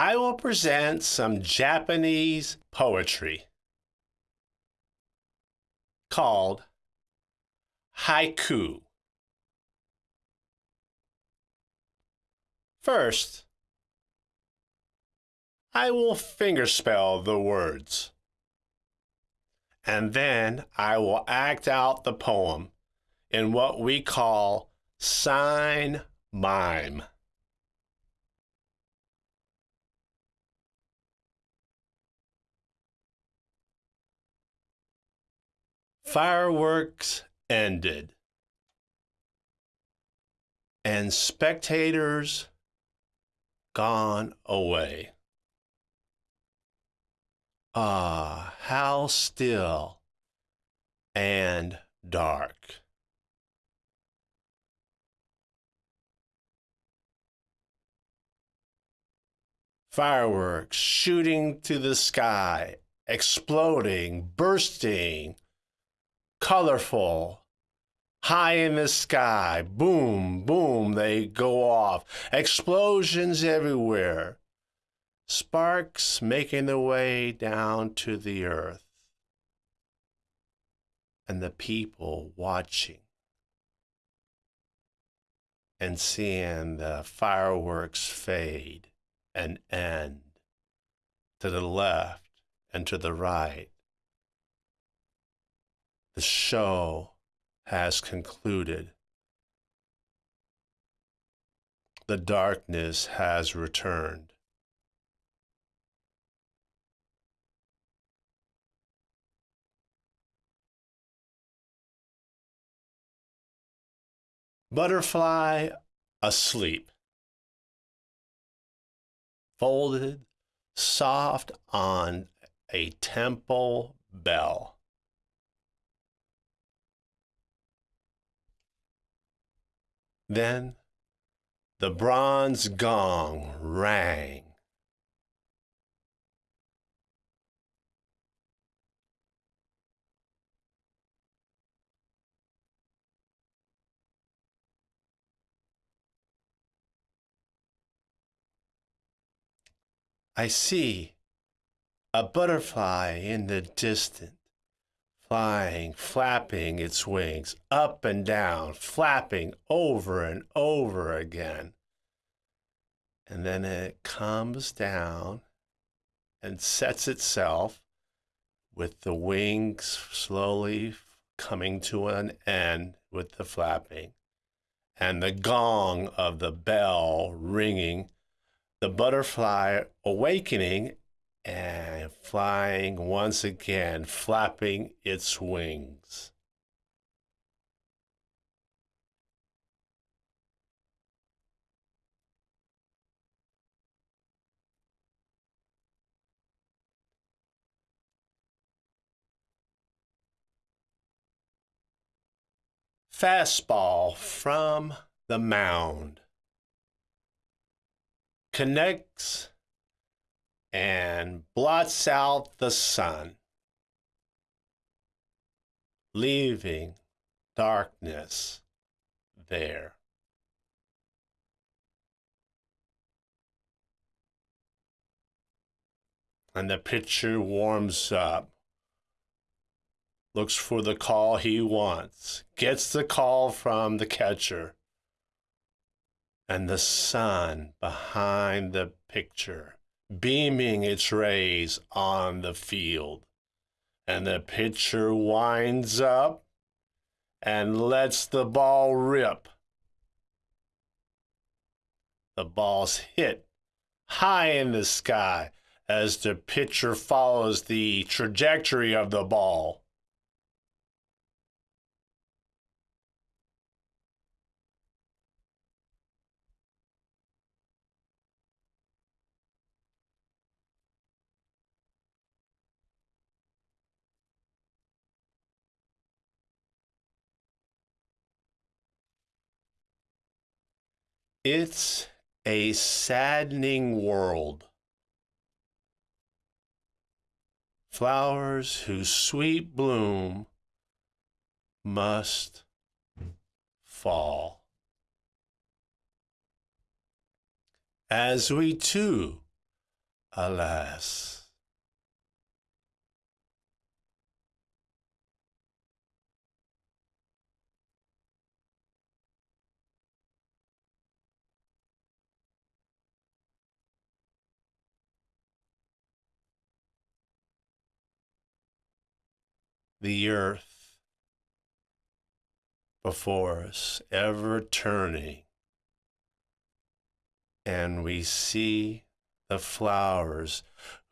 I will present some Japanese poetry called haiku. First, I will fingerspell the words, and then I will act out the poem in what we call sign mime. Fireworks ended, and spectators gone away. Ah, how still and dark. Fireworks shooting to the sky, exploding, bursting, colorful, high in the sky. Boom, boom, they go off. Explosions everywhere. Sparks making their way down to the earth. And the people watching and seeing the fireworks fade and end to the left and to the right the show has concluded. The darkness has returned. Butterfly asleep, folded soft on a temple bell. Then the bronze gong rang. I see a butterfly in the distance flying, flapping its wings up and down, flapping over and over again. And then it comes down and sets itself with the wings slowly coming to an end with the flapping and the gong of the bell ringing, the butterfly awakening and flying once again, flapping its wings. Fastball from the mound connects and blots out the sun, leaving darkness there. And the pitcher warms up, looks for the call he wants, gets the call from the catcher, and the sun behind the picture beaming its rays on the field. And the pitcher winds up and lets the ball rip. The ball's hit high in the sky as the pitcher follows the trajectory of the ball. It's a saddening world. Flowers whose sweet bloom must fall. As we too Alas. The earth before us, ever turning, and we see the flowers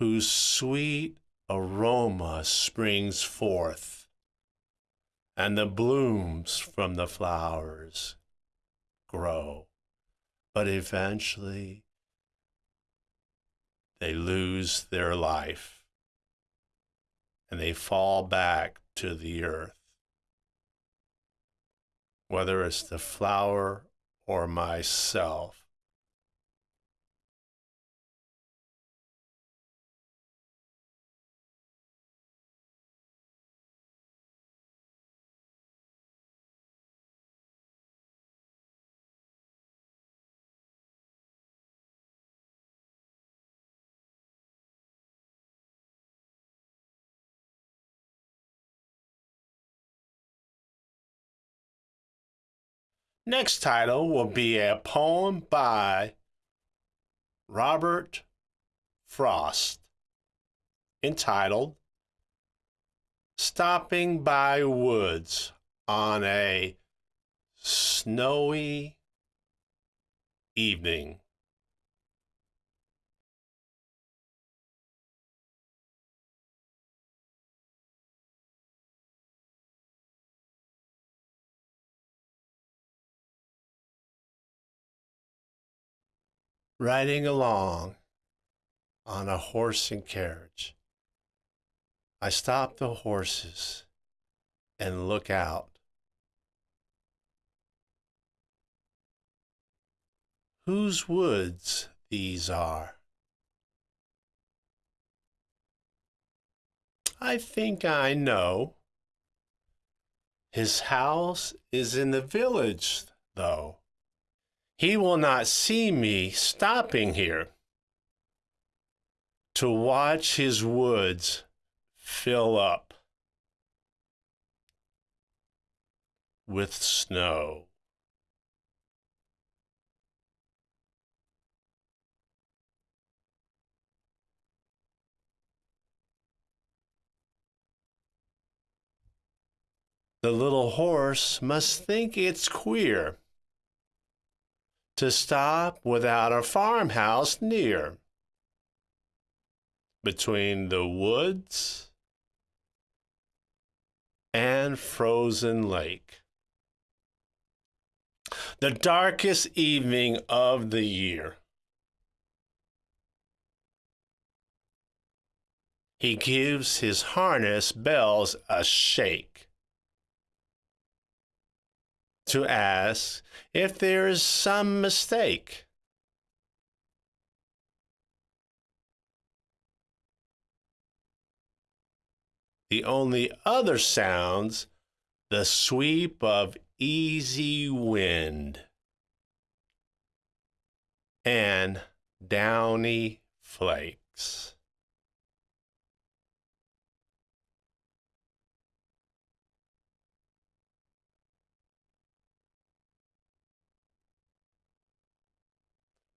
whose sweet aroma springs forth, and the blooms from the flowers grow. But eventually, they lose their life and they fall back to the earth. Whether it's the flower or myself, Next title will be a poem by Robert Frost entitled Stopping by Woods on a Snowy Evening. Riding along on a horse and carriage. I stop the horses and look out. Whose woods these are? I think I know. His house is in the village, though. He will not see me stopping here to watch his woods fill up with snow. The little horse must think it's queer to stop without a farmhouse near. Between the woods and frozen lake. The darkest evening of the year. He gives his harness bells a shake to ask if there is some mistake. The only other sounds the sweep of easy wind and downy flakes.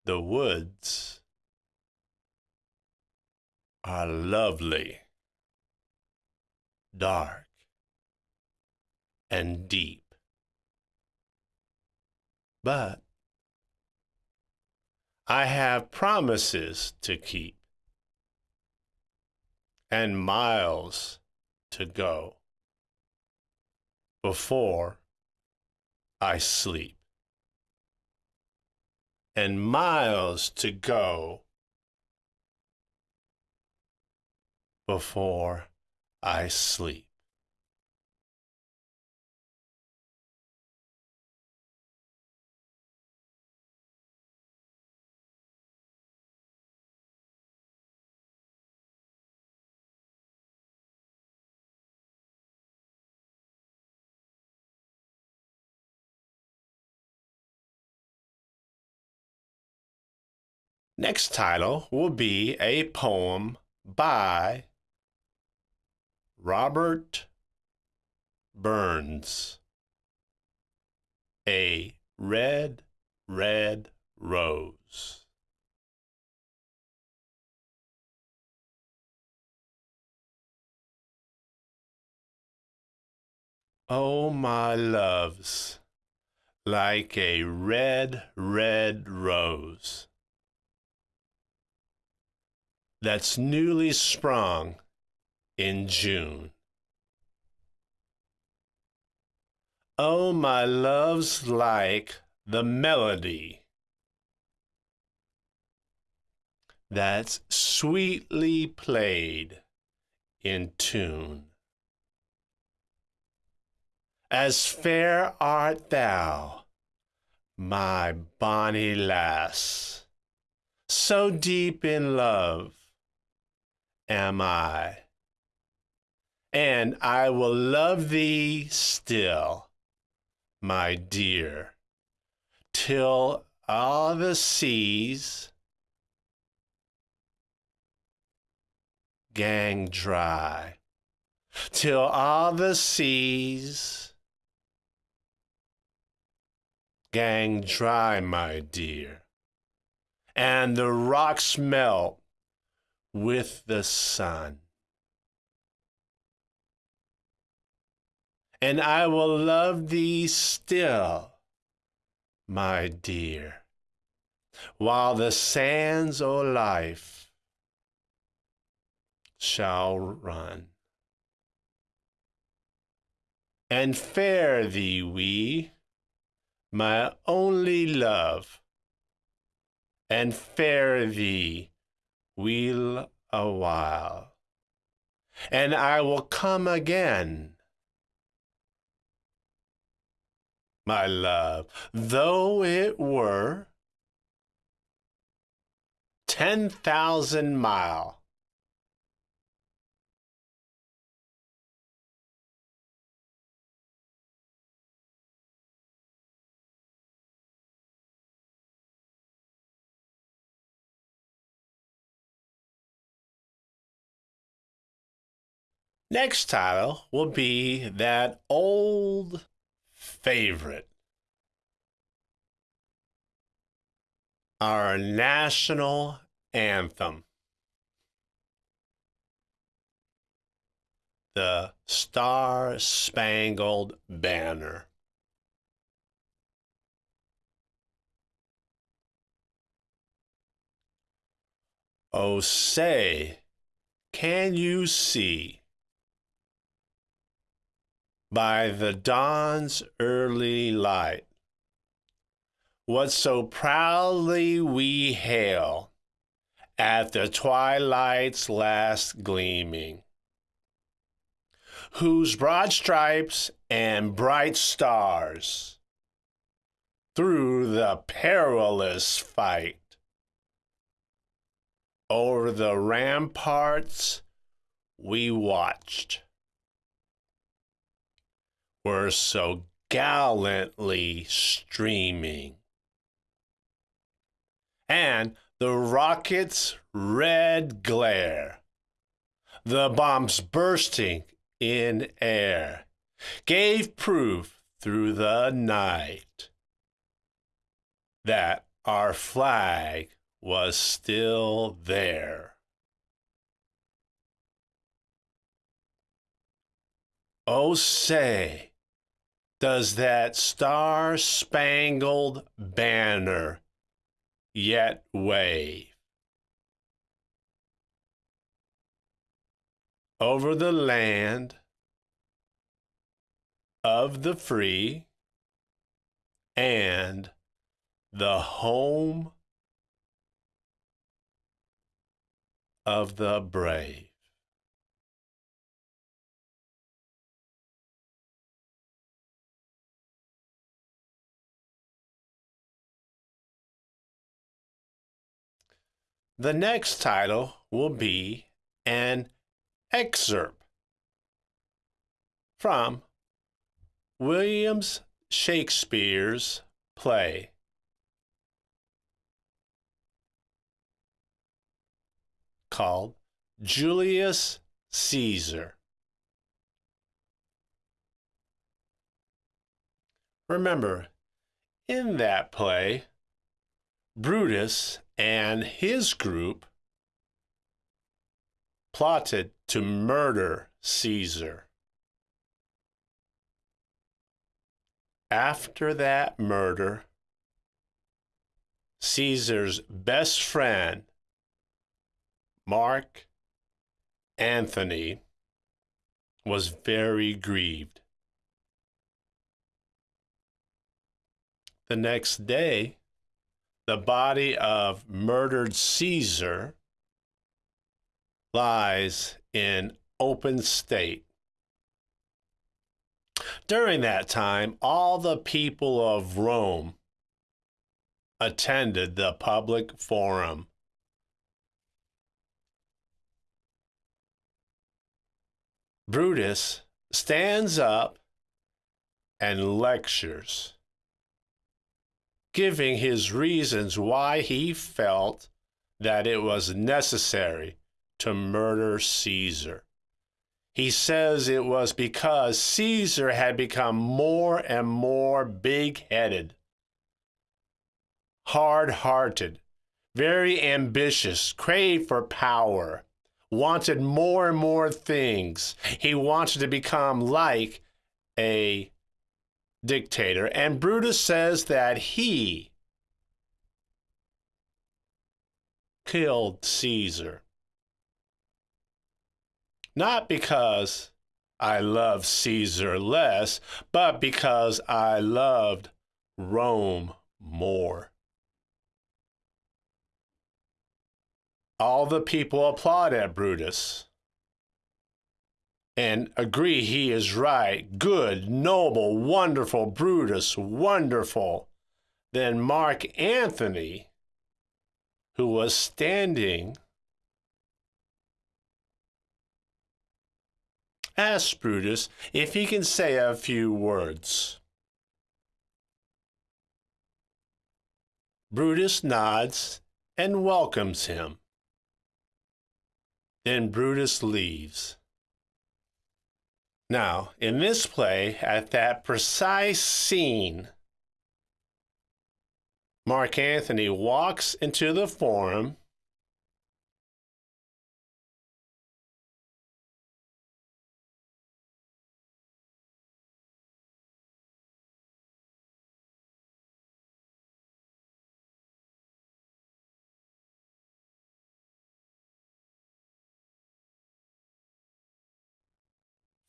The woods. Are lovely, dark, and deep. But I have promises to keep. And miles to go before I sleep and miles to go before I sleep. Next title will be a poem by Robert Burns. A red, red rose. Oh, my loves, like a red, red rose that's newly sprung in June. Oh, my love's like the melody that's sweetly played in tune. As fair art thou, my bonny lass, so deep in love am I. And I will love thee still, my dear, till all the seas gang dry, till all the seas gang dry, my dear, and the rocks melt with the sun. And I will love thee still, my dear, while the sands o' life shall run. And fare thee we, my only love, and fare thee we'll a while, and I will come again. My love, though it were ten thousand mile Next title will be that old favorite. Our national anthem. The Star Spangled Banner. Oh, say, can you see? By the dawn's early light. What so proudly we hail at the twilight's last gleaming, whose broad stripes and bright stars through the perilous fight over the ramparts we watched were so gallantly streaming. And the rocket's red glare, the bombs bursting in air, gave proof through the night that our flag was still there. Oh, say, does that star spangled banner yet wave over the land of the free and the home of the brave. The next title will be an excerpt from Williams Shakespeare's play called Julius Caesar. Remember, in that play, Brutus and his group plotted to murder Caesar. After that murder, Caesar's best friend, Mark Antony, was very grieved. The next day, the body of murdered Caesar lies in open state. During that time, all the people of Rome attended the public forum. Brutus stands up and lectures giving his reasons why he felt that it was necessary to murder Caesar. He says it was because Caesar had become more and more big headed, hard hearted, very ambitious, craved for power, wanted more and more things. He wanted to become like a dictator. And Brutus says that he killed Caesar. Not because I love Caesar less, but because I loved Rome more. All the people applaud at Brutus and agree he is right, good, noble, wonderful, Brutus, wonderful, then Mark Antony, who was standing, asks Brutus if he can say a few words. Brutus nods and welcomes him. Then Brutus leaves. Now, in this play, at that precise scene, Mark Antony walks into the forum.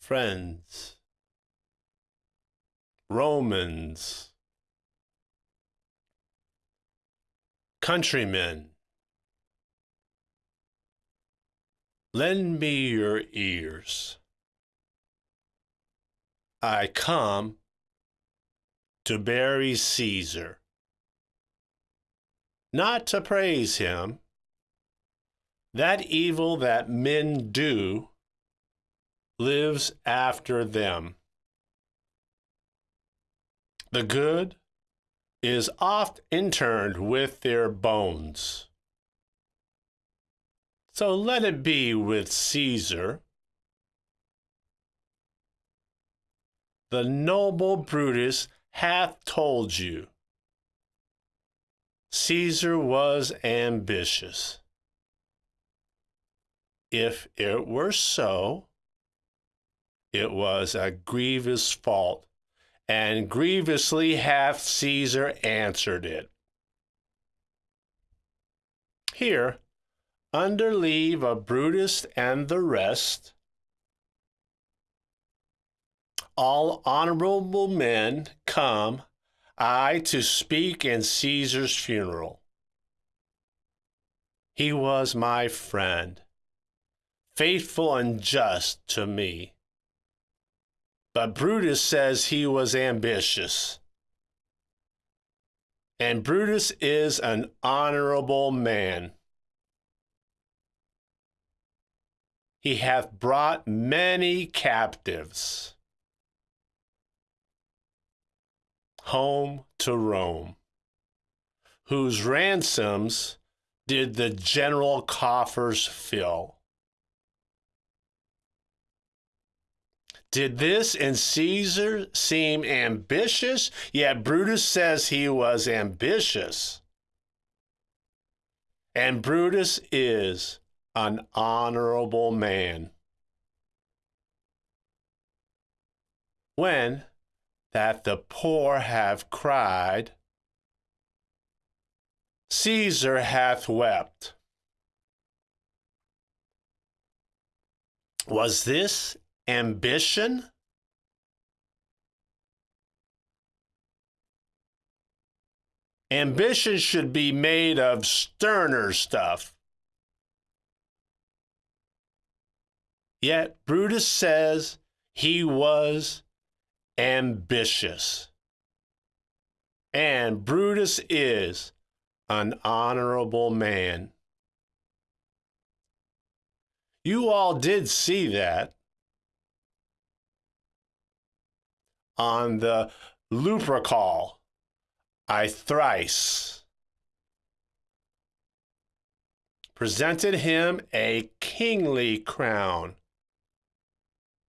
Friends, Romans, countrymen, lend me your ears. I come to bury Caesar, not to praise him. That evil that men do lives after them. The good is oft interned with their bones. So let it be with Caesar. The noble Brutus hath told you. Caesar was ambitious. If it were so, it was a grievous fault, and grievously hath Caesar answered it. Here, under leave of Brutus and the rest, all honorable men come, I to speak in Caesar's funeral. He was my friend, faithful and just to me. But Brutus says he was ambitious. And Brutus is an honorable man. He hath brought many captives home to Rome, whose ransoms did the general coffers fill. Did this in Caesar seem ambitious? Yet Brutus says he was ambitious. And Brutus is an honorable man. When that the poor have cried, Caesar hath wept. Was this ambition? Ambition should be made of sterner stuff. Yet Brutus says he was ambitious. And Brutus is an honorable man. You all did see that on the Lupercal, I thrice presented him a kingly crown,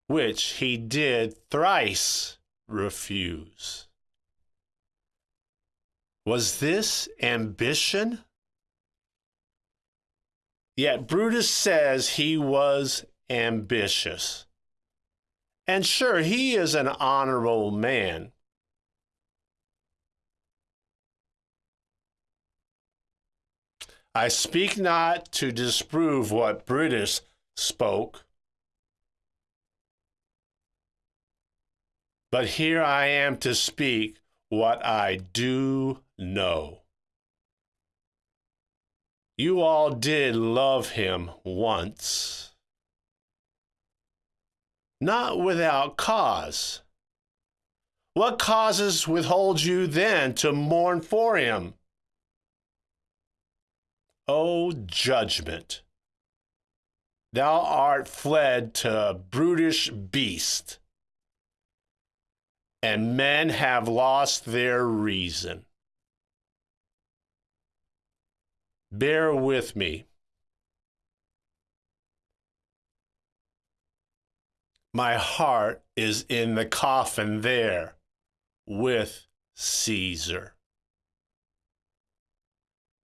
which he did thrice refuse. Was this ambition? Yet Brutus says he was ambitious. And sure, he is an honorable man. I speak not to disprove what Brutus spoke, but here I am to speak what I do know. You all did love him once. Not without cause. What causes withhold you then to mourn for him? O judgment! Thou art fled to brutish beast, and men have lost their reason. Bear with me. My heart is in the coffin there with Caesar.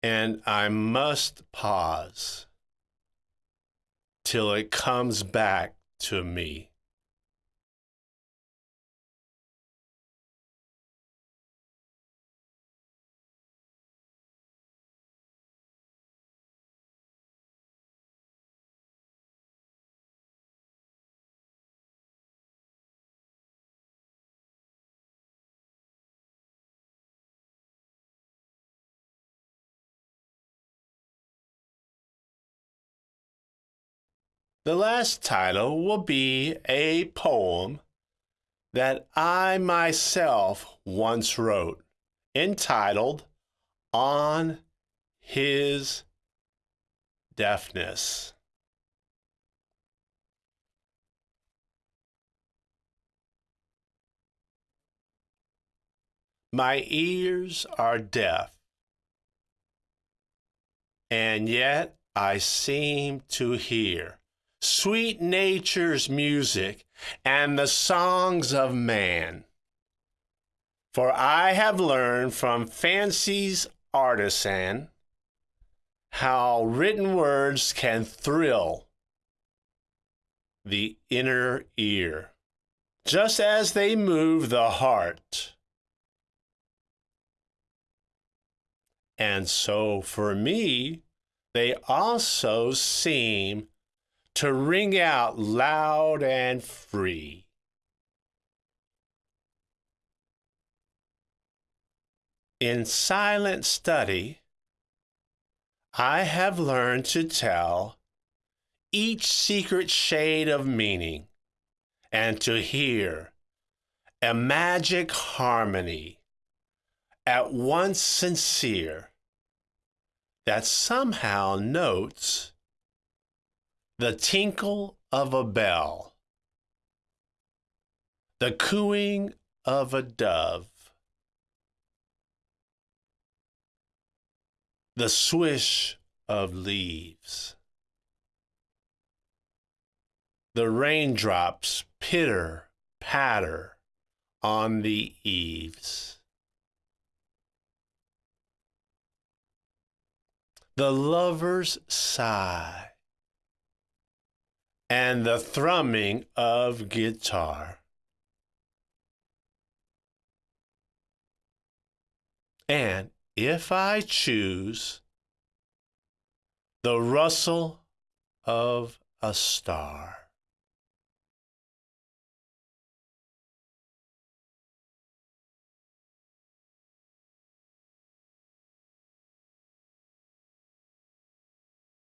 And I must pause till it comes back to me. The last title will be a poem that I myself once wrote entitled On His Deafness. My ears are deaf, and yet I seem to hear sweet nature's music, and the songs of man. For I have learned from fancy's artisan how written words can thrill the inner ear, just as they move the heart. And so for me, they also seem to ring out loud and free. In silent study, I have learned to tell each secret shade of meaning and to hear a magic harmony at once sincere that somehow notes the tinkle of a bell, the cooing of a dove, the swish of leaves. The raindrops pitter patter on the eaves. The lovers sigh and the thrumming of guitar. And if I choose, the rustle of a star.